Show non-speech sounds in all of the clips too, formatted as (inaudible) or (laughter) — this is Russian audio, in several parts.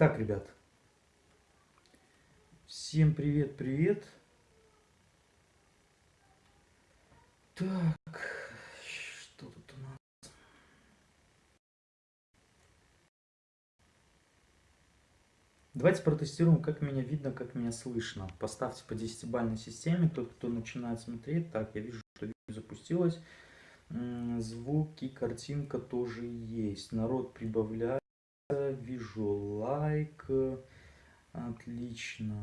Так, ребят. Всем привет-привет. Так, что тут у нас? Давайте протестируем, как меня видно, как меня слышно. Поставьте по 10-бальной системе, тот, кто начинает смотреть. Так, я вижу, что видео запустилось. Звуки, картинка тоже есть. Народ прибавляет вижу лайк. Отлично.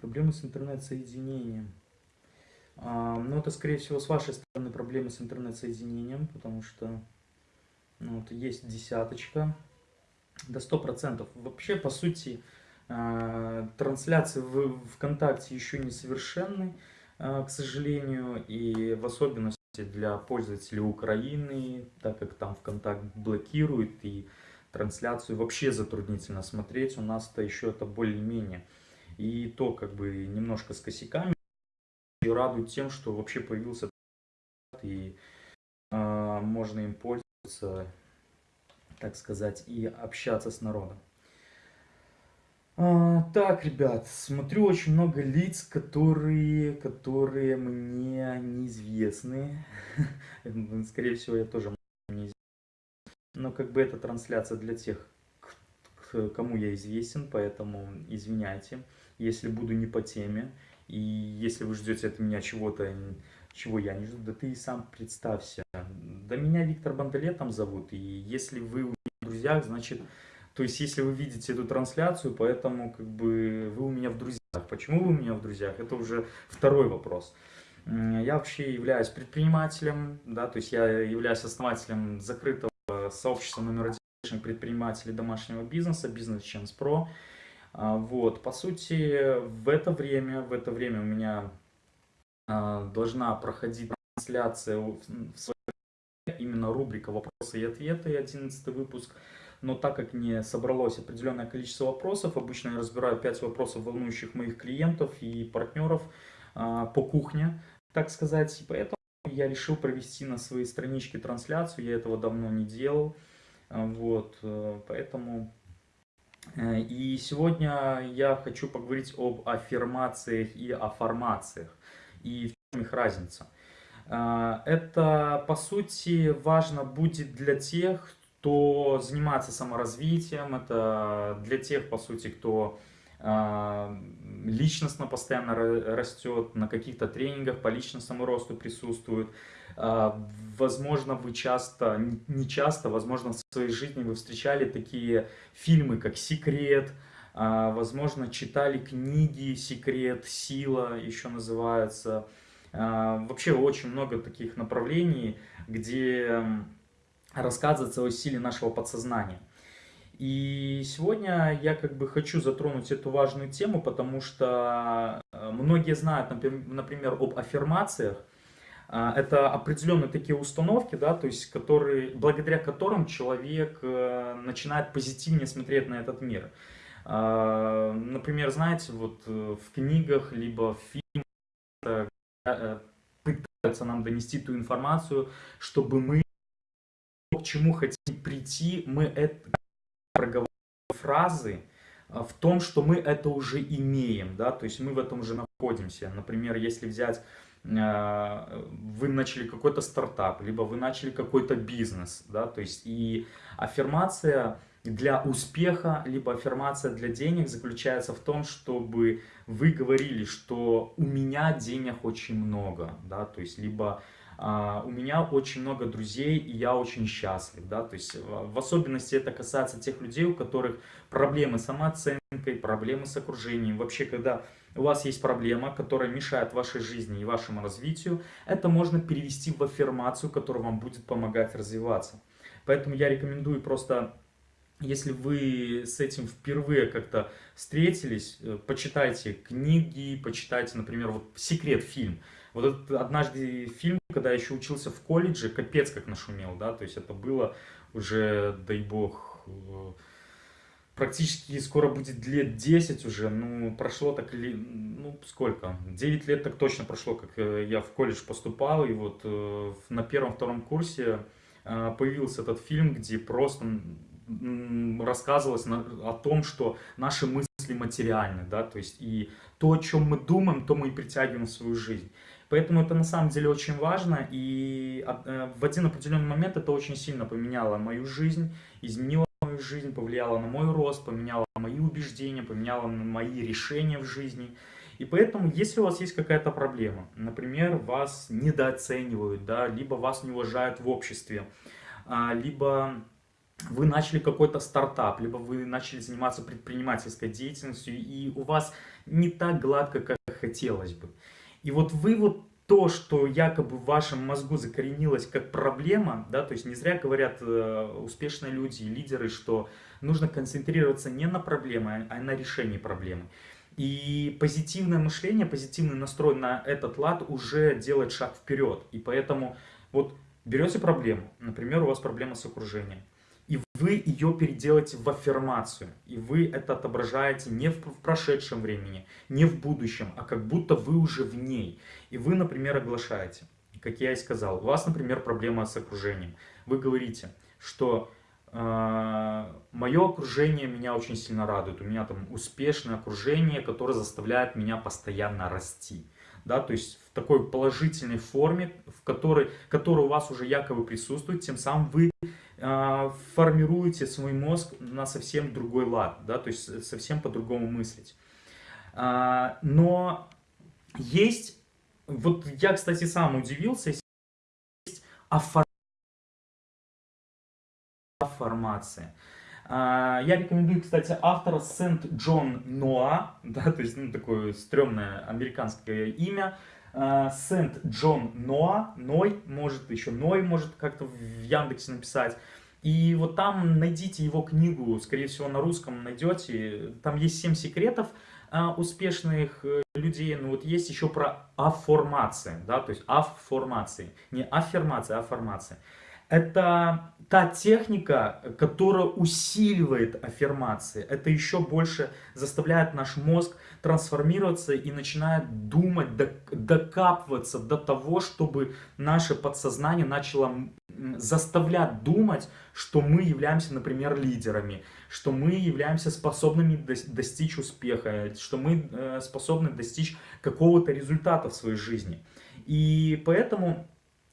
Проблемы с интернет-соединением. А, ну, это, скорее всего, с вашей стороны проблемы с интернет-соединением, потому что ну, вот есть десяточка. До 100%. Вообще, по сути, а, трансляции в ВКонтакте еще не совершенны, а, к сожалению, и в особенности для пользователей Украины, так как там ВКонтакт блокирует и трансляцию вообще затруднительно смотреть, у нас-то еще это более-менее. И то как бы немножко с косяками. И радует тем, что вообще появился и э, можно им пользоваться, так сказать, и общаться с народом. А, так, ребят, смотрю очень много лиц, которые, которые мне неизвестны. (laughs) Скорее всего, я тоже неизвестен. Но как бы это трансляция для тех, кому я известен, поэтому извиняйте, если буду не по теме. И если вы ждете от меня чего-то, чего я не жду, да ты и сам представься. Да меня Виктор Бандалетом зовут, и если вы у меня в друзьях, значит то есть, если вы видите эту трансляцию, поэтому как бы вы у меня в друзьях. Почему вы у меня в друзьях? Это уже второй вопрос. Я вообще являюсь предпринимателем, да, то есть я являюсь основателем закрытого сообщества номер один предпринимателей домашнего бизнеса, Business Chance Pro. А, вот, по сути, в это время, в это время у меня а, должна проходить трансляция в своей именно рубрика «Вопросы и ответы», 11 выпуск – но так как не собралось определенное количество вопросов, обычно я разбираю 5 вопросов, волнующих моих клиентов и партнеров а, по кухне, так сказать, и поэтому я решил провести на своей страничке трансляцию, я этого давно не делал, а, вот, э, поэтому... Э, и сегодня я хочу поговорить об аффирмациях и о формациях, и в чем их разница. А, это, по сути, важно будет для тех, кто занимается саморазвитием, это для тех, по сути, кто а, личностно постоянно растет, на каких-то тренингах по личностному росту присутствует. А, возможно, вы часто, не часто, возможно, в своей жизни вы встречали такие фильмы, как «Секрет», а, возможно, читали книги «Секрет», «Сила» еще называется. Вообще очень много таких направлений, где рассказывается о силе нашего подсознания. И сегодня я как бы хочу затронуть эту важную тему, потому что э, многие знают, например, об аффирмациях. А, это определенные такие установки, да, то есть которые, благодаря которым человек э, начинает позитивнее смотреть на этот мир. Например, знаете, вот э, в книгах, либо в фильмах пытаются нам донести ту информацию, чтобы мы к чему хотим прийти, мы это проговариваем фразы а, в том, что мы это уже имеем, да, то есть мы в этом уже находимся. Например, если взять, а, вы начали какой-то стартап, либо вы начали какой-то бизнес, да, то есть и аффирмация для успеха, либо аффирмация для денег заключается в том, чтобы вы говорили, что у меня денег очень много, да, то есть либо у меня очень много друзей, и я очень счастлив, да, то есть в особенности это касается тех людей, у которых проблемы с самооценкой, проблемы с окружением, вообще, когда у вас есть проблема, которая мешает вашей жизни и вашему развитию, это можно перевести в аффирмацию, которая вам будет помогать развиваться. Поэтому я рекомендую просто если вы с этим впервые как-то встретились, э, почитайте книги, почитайте, например, вот «Секрет» фильм. Вот этот однажды фильм, когда я еще учился в колледже, капец как нашумел, да, то есть это было уже, дай бог, э, практически скоро будет лет 10 уже, ну, прошло так, ну, сколько, 9 лет так точно прошло, как э, я в колледж поступал, и вот на первом-втором курсе э, появился этот фильм, где просто рассказывалось о том, что наши мысли материальны, да, то есть и то, о чем мы думаем, то мы и притягиваем в свою жизнь. Поэтому это на самом деле очень важно, и э, в один определенный момент это очень сильно поменяло мою жизнь, изменило мою жизнь, повлияло на мой рост, поменяло мои убеждения, поменяло на мои решения в жизни. И поэтому, если у вас есть какая-то проблема, например, вас недооценивают, да, либо вас не уважают в обществе, а, либо вы начали какой-то стартап, либо вы начали заниматься предпринимательской деятельностью, и у вас не так гладко, как хотелось бы. И вот вы вот то, что якобы в вашем мозгу закоренилось как проблема, да, то есть не зря говорят э, успешные люди и лидеры, что нужно концентрироваться не на проблеме, а на решении проблемы. И позитивное мышление, позитивный настрой на этот лад уже делает шаг вперед. И поэтому вот берете проблему, например, у вас проблема с окружением вы ее переделаете в аффирмацию. И вы это отображаете не в прошедшем времени, не в будущем, а как будто вы уже в ней. И вы, например, оглашаете, как я и сказал, у вас, например, проблема с окружением. Вы говорите, что э, мое окружение меня очень сильно радует, у меня там успешное окружение, которое заставляет меня постоянно расти. Да, то есть в такой положительной форме, в которой, которая у вас уже якобы присутствует, тем самым вы а, формируете свой мозг на совсем другой лад, да, то есть совсем по-другому мыслить. А, но есть, вот я, кстати, сам удивился, есть афформация. А, я рекомендую, кстати, автора Сент Джон Ноа, (laughs) да, то есть ну, такое стрёмное американское имя, Сент Джон Ноа, Ной, может еще Ной может как-то в Яндексе написать. И вот там найдите его книгу, скорее всего на русском найдете. Там есть 7 секретов а, успешных э, людей. Но вот есть еще про афформации, да, то есть афформации. Не аффирмация, а. Это та техника, которая усиливает аффирмации. Это еще больше заставляет наш мозг трансформироваться и начинает думать, докапываться до того, чтобы наше подсознание начало заставлять думать, что мы являемся, например, лидерами, что мы являемся способными достичь успеха, что мы э, способны достичь какого-то результата в своей жизни. И поэтому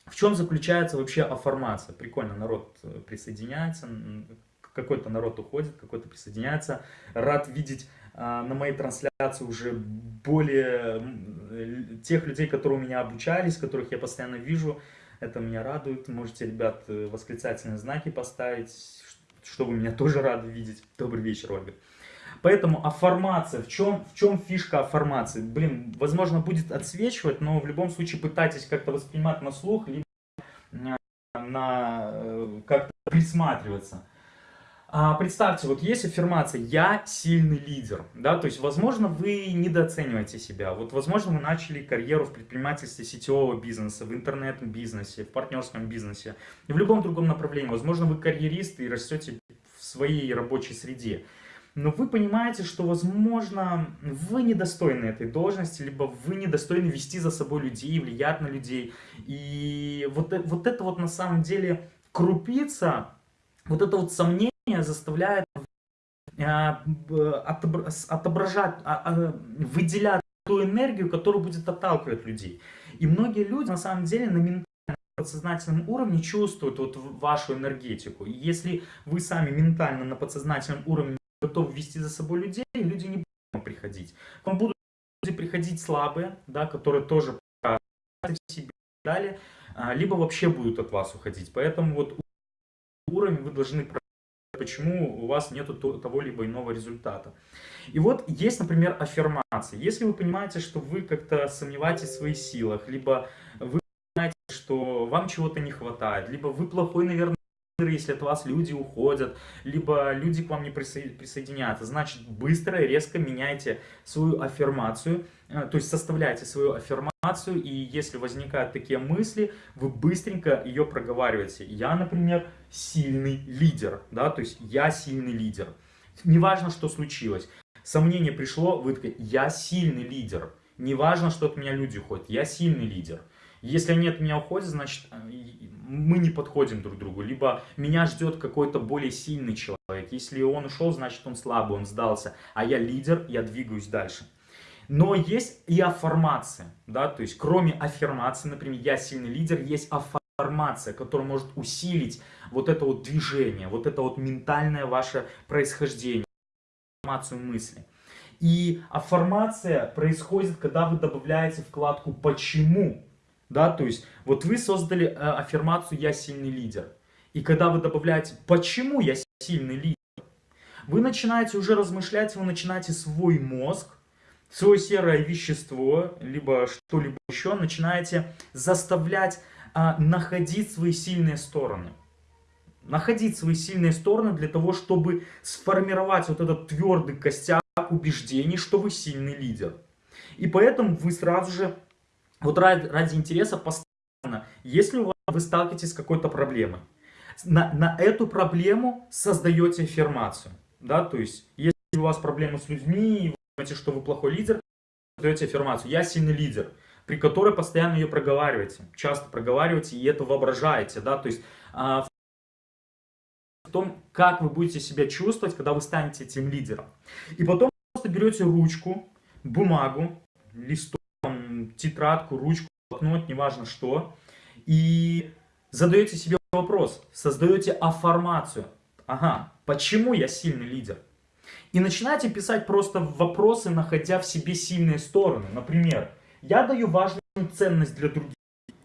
в чем заключается вообще афформация? Прикольно, народ э, присоединяется, какой-то народ уходит, какой-то присоединяется. Рад видеть а, на моей трансляции уже более тех людей, которые у меня обучались, которых я постоянно вижу. Это меня радует. Можете, ребят, э, восклицательные знаки поставить, что вы меня тоже рады видеть. Добрый вечер, Ольга. Поэтому афформация, в чем, в чем фишка афформации? Блин, возможно, будет отсвечивать, но в любом случае пытайтесь как-то воспринимать на слух, либо на, э, как-то присматриваться. А, представьте, вот есть аффирмация «я сильный лидер», да, то есть, возможно, вы недооцениваете себя, вот, возможно, вы начали карьеру в предпринимательстве сетевого бизнеса, в интернет-бизнесе, в партнерском бизнесе, и в любом другом направлении, возможно, вы карьерист и растете в своей рабочей среде, но вы понимаете, что, возможно, вы недостойны этой должности, либо вы недостойны вести за собой людей, влиять на людей. И вот, э, вот это вот на самом деле крупица, вот это вот сомнение заставляет э, отображать, а, а, выделять ту энергию, которая будет отталкивать людей. И многие люди на самом деле на ментальном подсознательном уровне чувствуют вот вашу энергетику. И если вы сами ментально на подсознательном уровне готов вести за собой людей, люди не будут приходить. К вам будут люди приходить слабые, да, которые тоже себе далее, а, либо вообще будут от вас уходить. Поэтому вот уровень вы должны почему у вас нет того либо иного результата. И вот есть, например, аффирмации. Если вы понимаете, что вы как-то сомневаетесь в своих силах, либо вы понимаете, что вам чего-то не хватает, либо вы плохой, наверное, если от вас люди уходят, либо люди к вам не присоединяются, значит быстро и резко меняйте свою аффирмацию, э, то есть составляйте свою аффирмацию, и если возникают такие мысли, вы быстренько ее проговариваете. Я, например, сильный лидер, да, то есть я сильный лидер. Неважно, что случилось. Сомнение пришло, вы такой, я сильный лидер. Неважно, что от меня люди уходят, я сильный лидер. Если от меня уходят, значит, э, мы не подходим друг другу. Либо меня ждет какой-то более сильный человек. Если он ушел, значит, он слабый, он сдался. А я лидер, я двигаюсь дальше. Но есть и аффирмация, да, то есть кроме аффирмации, например, я сильный лидер, есть аффирмация, которая может усилить вот это вот движение, вот это вот ментальное ваше происхождение, аффирмацию мысли. И аффирмация происходит, когда вы добавляете вкладку «почему», да, то есть вот вы создали э, аффирмацию «я сильный лидер». И когда вы добавляете «почему я сильный лидер», вы начинаете уже размышлять, вы начинаете свой мозг, свое серое вещество, либо что-либо еще, начинаете заставлять а, находить свои сильные стороны. Находить свои сильные стороны для того, чтобы сформировать вот этот твердый костяк убеждений, что вы сильный лидер. И поэтому вы сразу же вот ради, ради интереса постоянно, если у вас, вы сталкиваетесь с какой-то проблемой, на, на эту проблему создаете аффирмацию. Да? То есть, если у вас проблемы с людьми, и вы думаете, что вы плохой лидер, создаете аффирмацию «я сильный лидер», при которой постоянно ее проговариваете, часто проговариваете и это воображаете. Да? То есть, а, в том, как вы будете себя чувствовать, когда вы станете этим лидером. И потом просто берете ручку, бумагу, листок, тетрадку, ручку, блокнот, неважно что, и задаете себе вопрос, создаете аффирмацию. Ага, почему я сильный лидер? И начинаете писать просто вопросы, находя в себе сильные стороны. Например, я даю важную ценность для других.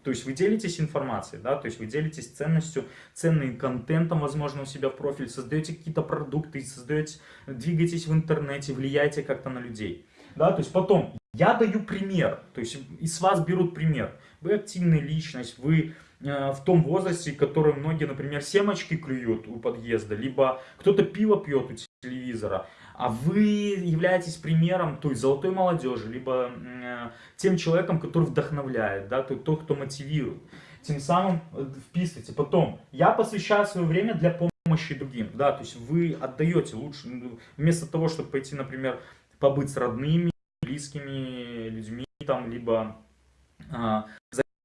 То есть вы делитесь информацией, да, то есть вы делитесь ценностью, ценным контентом, возможно, у себя в профиль, создаете какие-то продукты, создаете, двигаетесь в интернете, влияете как-то на людей. Да, то есть потом, я даю пример, то есть из вас берут пример. Вы активная личность, вы э, в том возрасте, который многие, например, семечки клюют у подъезда, либо кто-то пиво пьет у телевизора, а вы являетесь примером той золотой молодежи, либо э, тем человеком, который вдохновляет, да, тот, кто мотивирует. Тем самым э, вписывайте. Потом, я посвящаю свое время для помощи другим, да, то есть вы отдаете лучше, вместо того, чтобы пойти, например, побыть с родными, близкими людьми, там, либо а,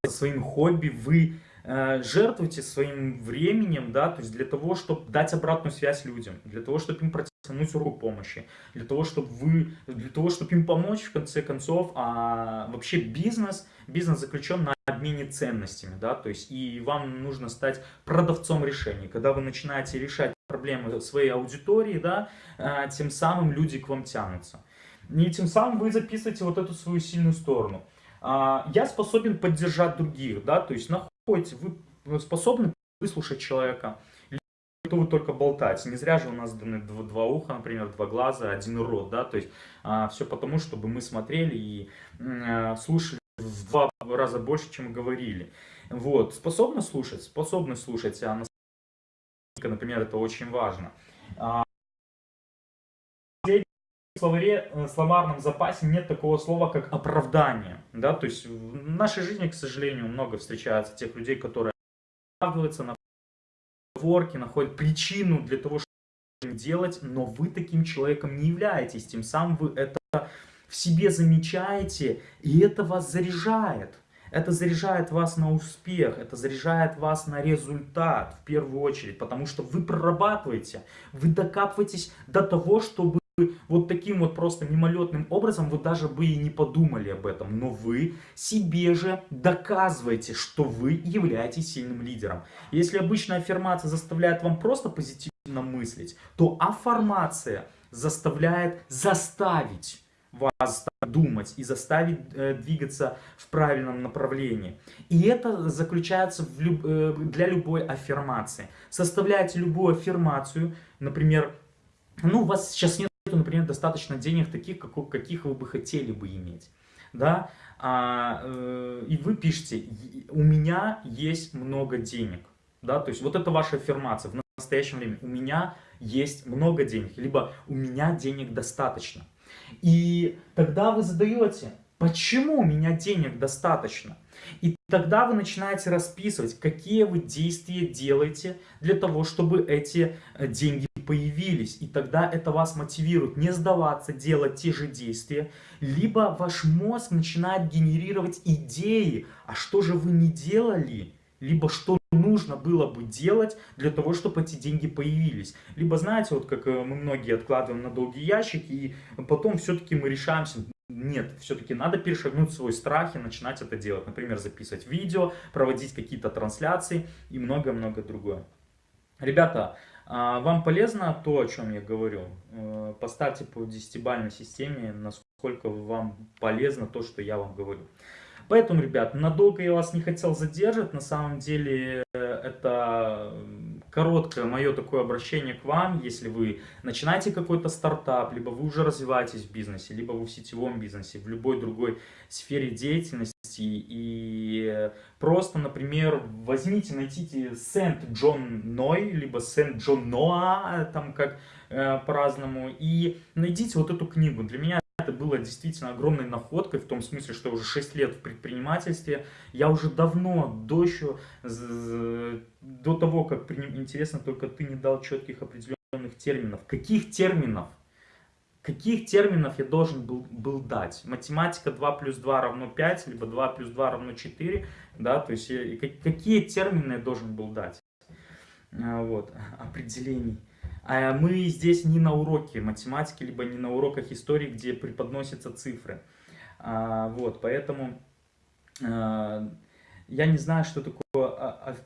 своим хобби, вы а, жертвуете своим временем, да, то есть для того, чтобы дать обратную связь людям, для того, чтобы им протянуть руку помощи, для того, чтобы вы, для того, чтобы им помочь в конце концов, а вообще бизнес, бизнес заключен на обмене ценностями, да, то есть и вам нужно стать продавцом решений, когда вы начинаете решать проблемы своей аудитории, да, а, тем самым люди к вам тянутся. И тем самым вы записываете вот эту свою сильную сторону. А, я способен поддержать других, да, то есть находите, вы способны выслушать человека, то вы только болтать. Не зря же у нас даны два, два уха, например, два глаза, один рот, да, то есть а, все потому, чтобы мы смотрели и а, слушали в два раза больше, чем говорили. Вот, способны слушать, способны слушать, а например, это очень важно. А, словаре, э, словарном запасе нет такого слова, как оправдание. Да? То есть в нашей жизни, к сожалению, много встречается тех людей, которые оправдываются на ворке, находят причину для того, чтобы делать, но вы таким человеком не являетесь. Тем самым вы это в себе замечаете, и это вас заряжает. Это заряжает вас на успех, это заряжает вас на результат в первую очередь, потому что вы прорабатываете, вы докапываетесь до того, чтобы вот таким вот просто мимолетным образом вы даже бы и не подумали об этом, но вы себе же доказываете, что вы являетесь сильным лидером. Если обычная аффирмация заставляет вам просто позитивно мыслить, то аффирмация заставляет заставить вас думать и заставить э, двигаться в правильном направлении. И это заключается в люб, э, для любой аффирмации. Составляете любую аффирмацию, например, ну, у вас сейчас нет, например, достаточно денег таких, как, каких вы бы хотели бы иметь. Да? А, э, и вы пишете, у меня есть много денег. Да? То есть вот это ваша аффирмация в настоящем времени. У меня есть много денег, либо у меня денег достаточно. И тогда вы задаете, почему у меня денег достаточно? И тогда вы начинаете расписывать, какие вы действия делаете для того, чтобы эти э, деньги появились. И тогда это вас мотивирует не сдаваться, делать те же действия. Либо ваш мозг начинает генерировать идеи, а что же вы не делали, либо что нужно было бы делать для того, чтобы эти деньги появились. Либо, знаете, вот как э, мы многие откладываем на долгий ящик, и потом все-таки мы решаемся, нет, все-таки надо перешагнуть свой страх и начинать это делать. Например, записывать видео, проводить какие-то трансляции и многое-многое другое. Ребята, вам полезно то, о чем я говорю? Э, поставьте по десятибалльной системе, насколько вам полезно то, что я вам говорю. Поэтому, ребят, надолго я вас не хотел задерживать. На самом деле, э, это короткое мое такое обращение к вам. Если вы начинаете какой-то стартап, либо вы уже развиваетесь в бизнесе, либо вы в сетевом бизнесе, в любой другой сфере деятельности, и просто, например, возьмите, найдите Сент-Джон Ной, либо Сент-Джон Ноа, там как э, по-разному, и найдите вот эту книгу. Для меня это было действительно огромной находкой, в том смысле, что уже 6 лет в предпринимательстве. Я уже давно, до еще, до того, как, интересно, только ты не дал четких определенных терминов. Каких терминов? Каких терминов я должен был, был дать? Математика 2 плюс 2 равно 5, либо 2 плюс 2 равно 4, да, то есть я, какие термины я должен был дать? А, вот, (laughs) определений. А мы здесь не на уроке математики, либо не на уроках истории, где преподносятся цифры. А, вот, поэтому а, я не знаю, что такое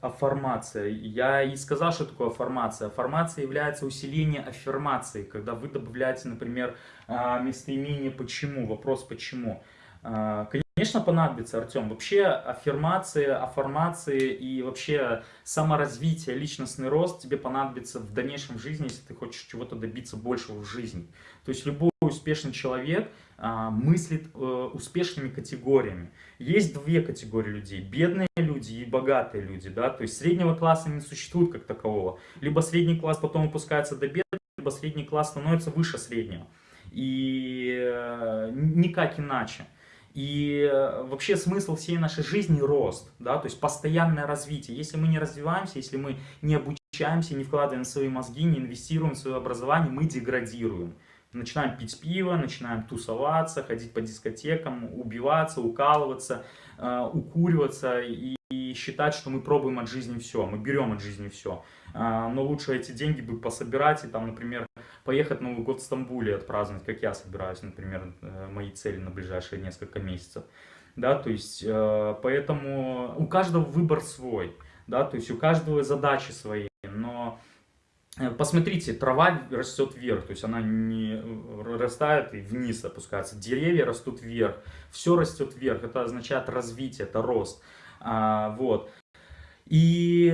аффирмация. Я и сказал, что такое аффирмация. Аффирмация является усиление аффирмации, когда вы добавляете, например, местоимение «почему», вопрос «почему». Конечно, понадобится, Артем. Вообще аффирмации, аффирмации и вообще саморазвитие, личностный рост тебе понадобится в дальнейшем жизни, если ты хочешь чего-то добиться большего в жизни. То есть любой успешный человек а, мыслит а, успешными категориями. Есть две категории людей. Бедные люди и богатые люди. Да? То есть среднего класса не существует как такового. Либо средний класс потом опускается до бедных, либо средний класс становится выше среднего. И э, никак иначе. И э, вообще смысл всей нашей жизни – рост, да, то есть постоянное развитие. Если мы не развиваемся, если мы не обучаемся, не вкладываем свои мозги, не инвестируем в свое образование, мы деградируем. Начинаем пить пиво, начинаем тусоваться, ходить по дискотекам, убиваться, укалываться, э, укуриваться и, и считать, что мы пробуем от жизни все, мы берем от жизни все. А, но лучше эти деньги бы пособирать и там, например, поехать Новый год в Стамбуле отпраздновать, как я собираюсь, например, э, мои цели на ближайшие несколько месяцев. Да, то есть, э, поэтому у каждого выбор свой, да, то есть у каждого задачи свои, но э, посмотрите, трава растет вверх, то есть она не растает и вниз опускается, деревья растут вверх, все растет вверх, это означает развитие, это рост, а, вот. И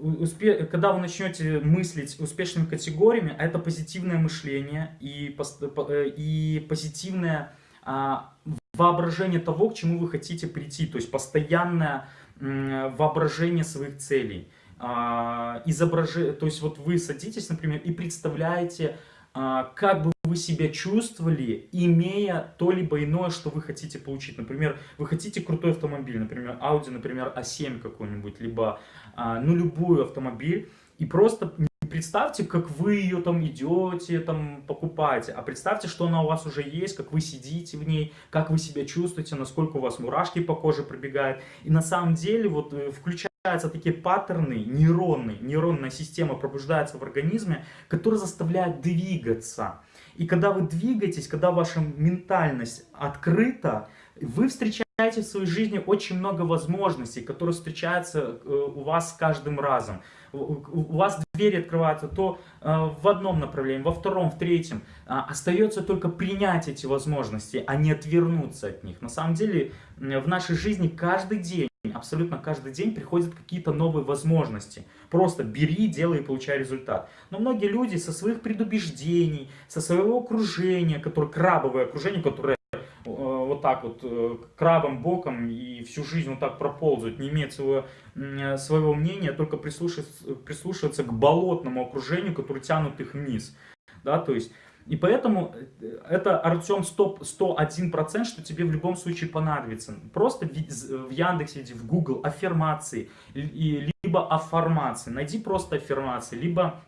успе... когда вы начнете мыслить успешными категориями, это позитивное мышление и, э, и позитивное а, воображение того, к чему вы хотите прийти, то есть постоянное воображение своих целей. А, изображ... То есть вот вы садитесь, например, и представляете, а, как бы вы себя чувствовали, имея то либо иное, что вы хотите получить. Например, вы хотите крутой автомобиль, например, Audi, например, A7 какой-нибудь, либо ну, любую автомобиль, и просто представьте, как вы ее там идете, там покупаете, а представьте, что она у вас уже есть, как вы сидите в ней, как вы себя чувствуете, насколько у вас мурашки по коже пробегают. И на самом деле вот э, включая Получаются такие паттерны, нейронные, нейронная система пробуждается в организме, которые заставляют двигаться. И когда вы двигаетесь, когда ваша ментальность открыта, вы встречаете в своей жизни очень много возможностей, которые встречаются э, у вас с каждым разом. У вас двери открываются то э, в одном направлении, во втором, в третьем. А, остается только принять эти возможности, а не отвернуться от них. На самом деле в нашей жизни каждый день абсолютно каждый день приходят какие-то новые возможности. Просто бери, делай и получай результат. Но многие люди со своих предубеждений, со своего окружения, которое крабовое окружение, которое вот так вот э, крабом боком и всю жизнь вот так проползают, не имеет своего, э, своего мнения, только прислушиваются, прислушиваются к болотному окружению, которое тянут их вниз. Да, то есть И поэтому э, это, Артем, 100, 101%, что тебе в любом случае понадобится. Просто в, Яндексе, в Google аффирмации, либо аффирмации. Найди просто аффирмации, либо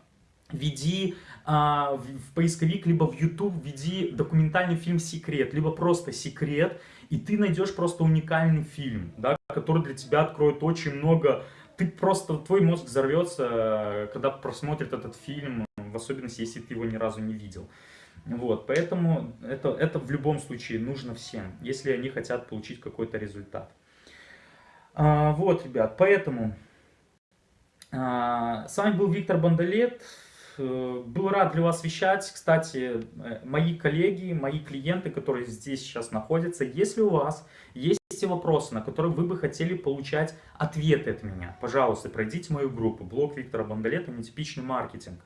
введи а, в, в поисковик, либо в YouTube введи документальный фильм «Секрет», либо просто «Секрет», и ты найдешь просто уникальный фильм, да, который для тебя откроет очень много... Ты просто, твой мозг взорвется, когда просмотрит этот фильм, в особенности, если ты его ни разу не видел. Вот, поэтому это, это в любом случае нужно всем, если они хотят получить какой-то результат. А, вот, ребят, поэтому а, с вами был Виктор Бондолет. Э, был рад для вас вещать. Кстати, э, мои коллеги, мои клиенты, которые здесь сейчас находятся, если у вас есть вопросы, на которые вы бы хотели получать ответы от меня, пожалуйста, пройдите мою группу «Блог Виктора Бондолета. Нетипичный маркетинг».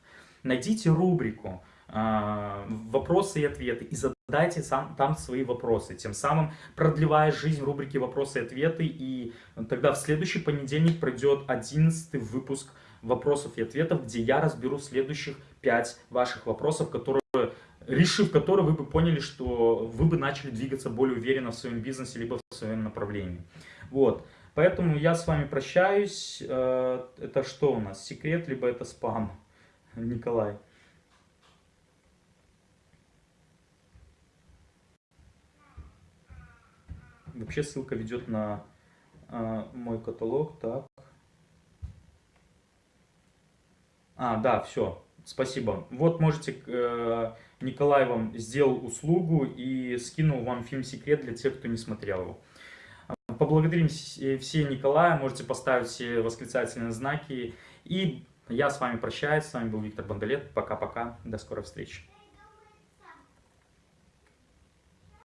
Найдите рубрику э, «Вопросы и ответы» и задайте там свои вопросы, тем самым продлевая жизнь рубрики «Вопросы и ответы». И тогда в следующий понедельник пройдет 11 выпуск вопросов и ответов, где я разберу следующих 5 ваших вопросов, которые, решив которые, вы бы поняли, что вы бы начали двигаться более уверенно в своем бизнесе, либо в своем направлении. Вот. Поэтому я с вами прощаюсь. Э, это что у нас? Секрет, либо это спам? (laughs) Николай. Вообще ссылка ведет на э, мой каталог. Так. А, да, все. Спасибо. Вот можете, э, Николай вам сделал услугу и скинул вам фильм «Секрет» для тех, кто не смотрел его. Поблагодарим все Николая, можете поставить все восклицательные знаки. И я с вами прощаюсь. С вами был Виктор Бондолет. Пока-пока. До скорой встречи.